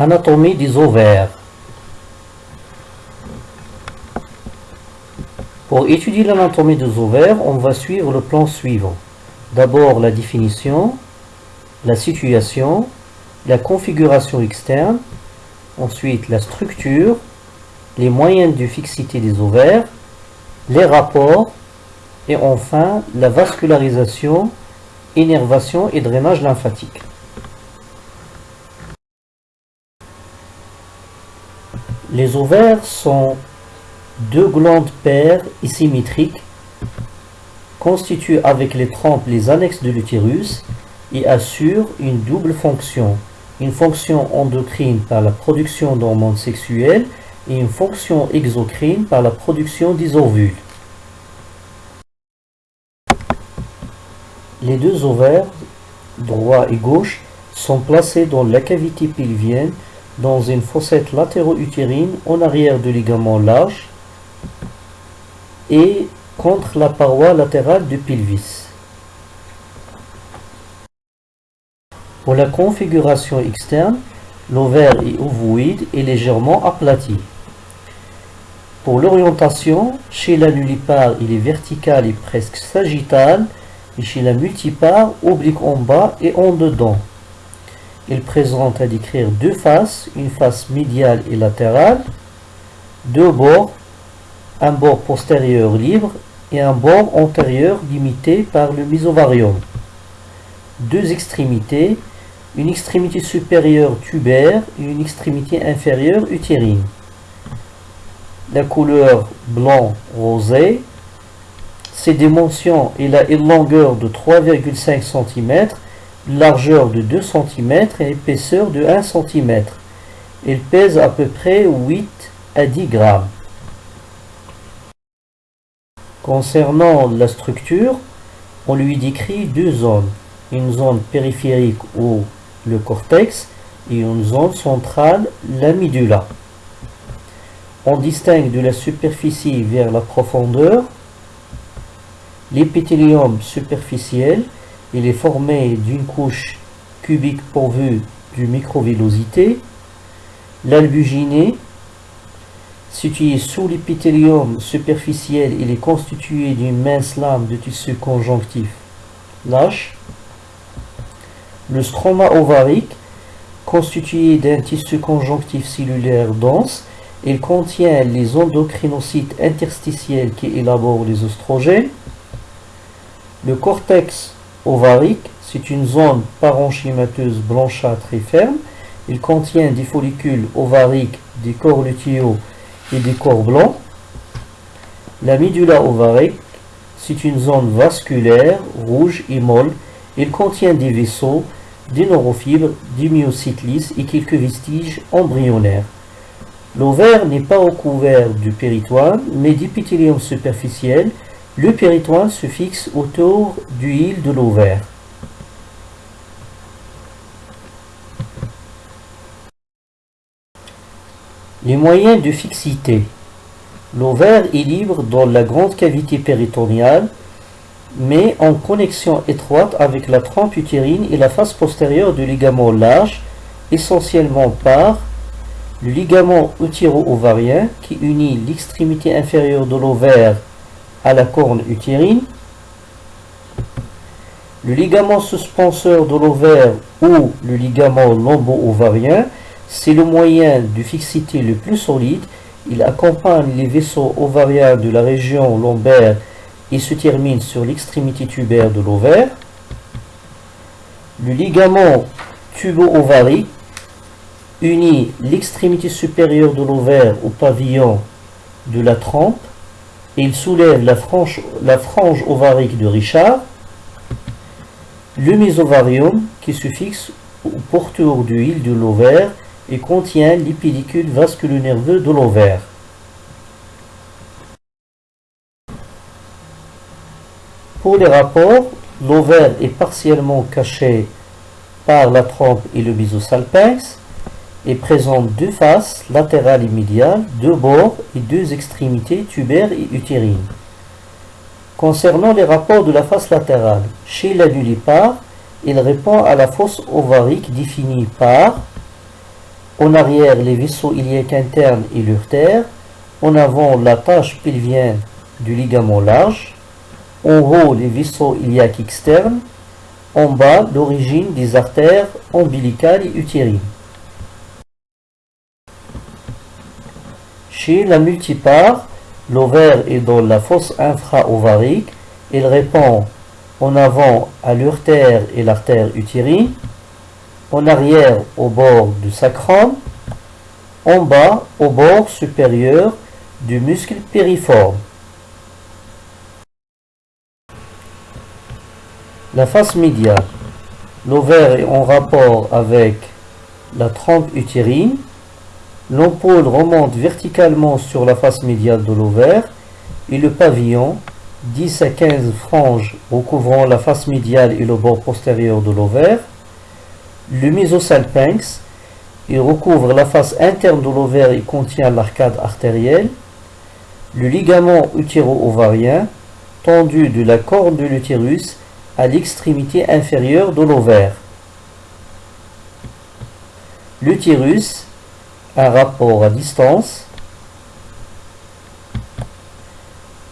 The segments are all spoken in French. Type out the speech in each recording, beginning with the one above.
Anatomie des ovaires. Pour étudier l'anatomie des ovaires, on va suivre le plan suivant. D'abord la définition, la situation, la configuration externe, ensuite la structure, les moyens de fixité des ovaires, les rapports et enfin la vascularisation, énervation et drainage lymphatique. Les ovaires sont deux glandes paires et symétriques constituent avec les trompes les annexes de l'utérus et assurent une double fonction, une fonction endocrine par la production d'hormones sexuelles et une fonction exocrine par la production des ovules. Les deux ovaires, droit et gauche, sont placés dans la cavité pelvienne dans une fossette latéro-utérine en arrière du ligament large et contre la paroi latérale du pelvis. Pour la configuration externe, l'ovaire est ovoïde et légèrement aplati. Pour l'orientation, chez la nullipare, il est vertical et presque sagittal, et chez la multipare, oblique en bas et en dedans. Il présente à décrire deux faces, une face médiale et latérale, deux bords, un bord postérieur libre et un bord antérieur limité par le mésovarium. Deux extrémités, une extrémité supérieure tubaire et une extrémité inférieure utérine. La couleur blanc rosé. Ses dimensions, il a une longueur de 3,5 cm, largeur de 2 cm et épaisseur de 1 cm. Il pèse à peu près 8 à 10 grammes. Concernant la structure, on lui décrit deux zones. Une zone périphérique ou le cortex et une zone centrale, la. On distingue de la superficie vers la profondeur L'épithélium superficiel, il est formé d'une couche cubique pourvue de microvillosité. L'albuginé, situé sous l'épithélium superficiel, il est constitué d'une mince lame de tissu conjonctif lâche. Le stroma ovarique, constitué d'un tissu conjonctif cellulaire dense, il contient les endocrinocytes interstitiels qui élaborent les oestrogènes. Le cortex ovarique, c'est une zone parenchymateuse blanchâtre et ferme. Il contient des follicules ovariques, des corps lutéaux et des corps blancs. La médula ovarique, c'est une zone vasculaire, rouge et molle. Il contient des vaisseaux, des neurofibres, des myocytes et quelques vestiges embryonnaires. L'ovaire n'est pas recouvert du péritoine, mais d'épithélium superficiel le péritoine se fixe autour du île de l'ovaire. Les moyens de fixité. L'ovaire est libre dans la grande cavité péritoniale, mais en connexion étroite avec la trompe utérine et la face postérieure du ligament large, essentiellement par le ligament utéro-ovarien qui unit l'extrémité inférieure de l'ovaire à la corne utérine. Le ligament suspenseur de l'ovaire ou le ligament lombo-ovarien, c'est le moyen de fixité le plus solide. Il accompagne les vaisseaux ovariens de la région lombaire et se termine sur l'extrémité tubaire de l'ovaire. Le ligament tubo-ovarique unit l'extrémité supérieure de l'ovaire au pavillon de la il soulève la frange, ovarique de Richard, le mésovarium qui se fixe au pourtour du île de l'ovaire et contient l'épidicule vasculo-nerveux de l'ovaire. Pour les rapports, l'ovaire est partiellement caché par la trompe et le mésosalpinx et présente deux faces, latérales et médiales, deux bords et deux extrémités tubaires et utérines. Concernant les rapports de la face latérale, chez la nullipare, il répond à la fosse ovarique définie par En arrière, les vaisseaux iliaques internes et l'urtère. En avant, la tâche pelvienne du ligament large. En haut, les vaisseaux iliaques externes. En bas, l'origine des artères ombilicales et utérines. La multipare, l'ovaire est dans la fosse infra-ovarique. Il répond en avant à l'urtère et l'artère utérine, en arrière au bord du sacrum, en bas au bord supérieur du muscle périforme. La face médiale. L'ovaire est en rapport avec la trompe utérine. L'ampoule remonte verticalement sur la face médiale de l'ovaire et le pavillon 10 à 15 franges recouvrant la face médiale et le bord postérieur de l'ovaire. Le mésosalpinx, il recouvre la face interne de l'ovaire et contient l'arcade artérielle. Le ligament utéro-ovarien, tendu de la corne de l'utérus à l'extrémité inférieure de l'ovaire. L'utérus, un rapport à distance,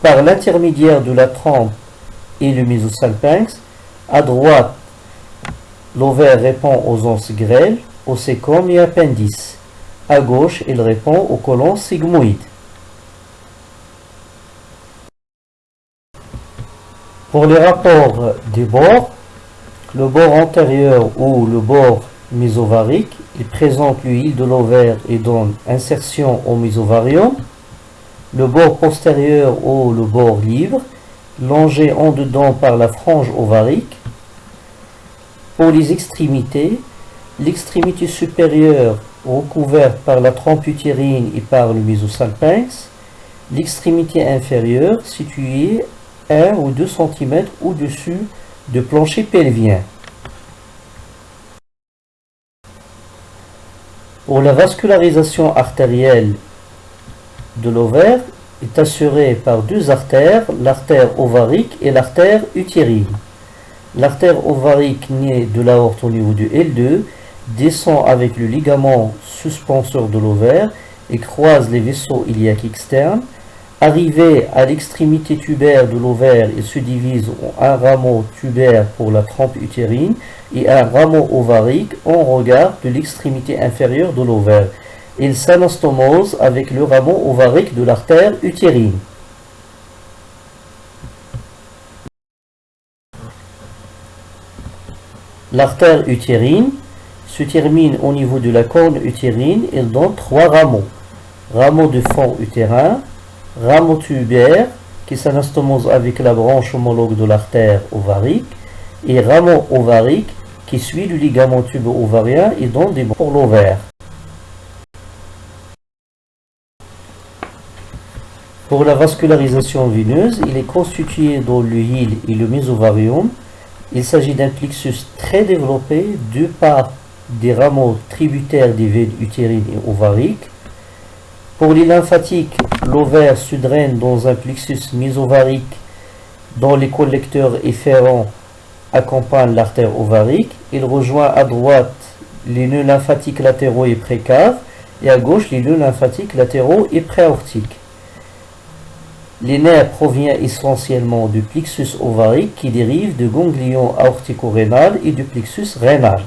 par l'intermédiaire de la trompe et le mésosalpinx. À droite, l'ovaire répond aux onces grêles, au sécom et appendice. À gauche, il répond au colon sigmoïde. Pour les rapports des bords, le bord antérieur ou le bord mésovarique, il présente l'huile de l'ovaire et donne insertion au mésovarium le bord postérieur ou le bord libre, longé en dedans par la frange ovarique. Pour les extrémités, l'extrémité supérieure recouverte par la trompe utérine et par le mésosalpinx, l'extrémité inférieure située 1 ou 2 cm au-dessus du plancher pelvien. Pour la vascularisation artérielle de l'ovaire est assuré par deux artères, l'artère ovarique et l'artère utérine. L'artère ovarique née de l'aorte au niveau du L2 descend avec le ligament suspenseur de l'ovaire et croise les vaisseaux iliaques externes. Arrivé à l'extrémité tubaire de l'ovaire, il se divise en un rameau tubaire pour la trompe utérine et un rameau ovarique en regard de l'extrémité inférieure de l'ovaire il s'anastomose avec le rameau ovarique de l'artère utérine. L'artère utérine se termine au niveau de la corne utérine et donne trois rameaux. Rameau de fond utérin, rameau tubaire qui s'anastomose avec la branche homologue de l'artère ovarique et rameau ovarique qui suit le ligament tubo-ovarien et donne des pour l'ovaire. Pour la vascularisation veineuse, il est constitué dans l'huile et le mésovarium. Il s'agit d'un plexus très développé, deux par des rameaux tributaires des veines utérines et ovariques. Pour les lymphatiques, l'ovaire se draine dans un plexus mésovarique dont les collecteurs efférents accompagnent l'artère ovarique. Il rejoint à droite les nœuds lymphatiques latéraux et précaves et à gauche les nœuds lymphatiques latéraux et préaortiques. Les nerfs proviennent essentiellement du plexus ovarique qui dérive du ganglion aortico-rénal et du plexus rénal.